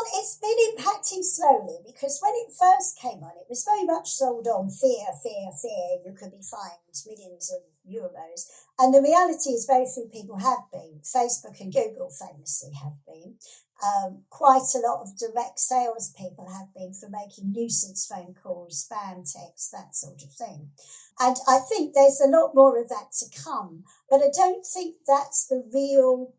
Well, it's been impacting slowly because when it first came on, it was very much sold on fear, fear, fear. You could be fined millions of euros. And the reality is, very few people have been. Facebook and Google famously have been. Um, quite a lot of direct sales people have been for making nuisance phone calls, spam texts, that sort of thing. And I think there's a lot more of that to come. But I don't think that's the real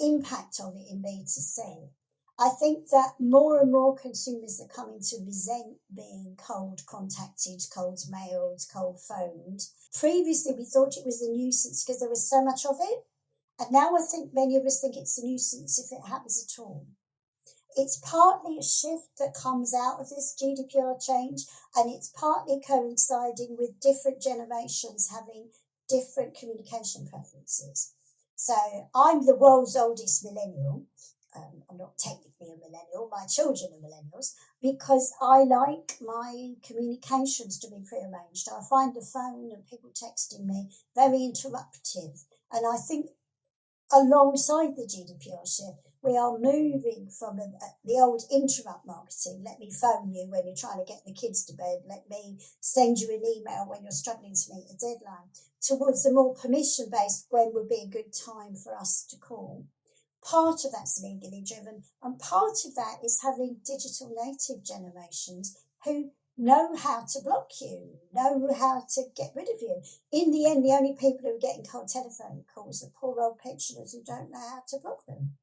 impact of it in B2C. I think that more and more consumers are coming to resent being cold contacted, cold mailed, cold phoned. Previously, we thought it was a nuisance because there was so much of it. And now I think many of us think it's a nuisance if it happens at all. It's partly a shift that comes out of this GDPR change, and it's partly coinciding with different generations having different communication preferences. So I'm the world's oldest millennial, um, I'm not technically a millennial, my children are millennials, because I like my communications to be prearranged. I find the phone and people texting me very interruptive. And I think alongside the GDPR shift, we are moving from a, the old interrupt marketing. Let me phone you when you're trying to get the kids to bed. Let me send you an email when you're struggling to meet a deadline. Towards a more permission based, when would be a good time for us to call. Part of that's legally driven, and part of that is having digital native generations who know how to block you, know how to get rid of you. In the end, the only people who are getting cold telephone calls are poor old pensioners who don't know how to block them.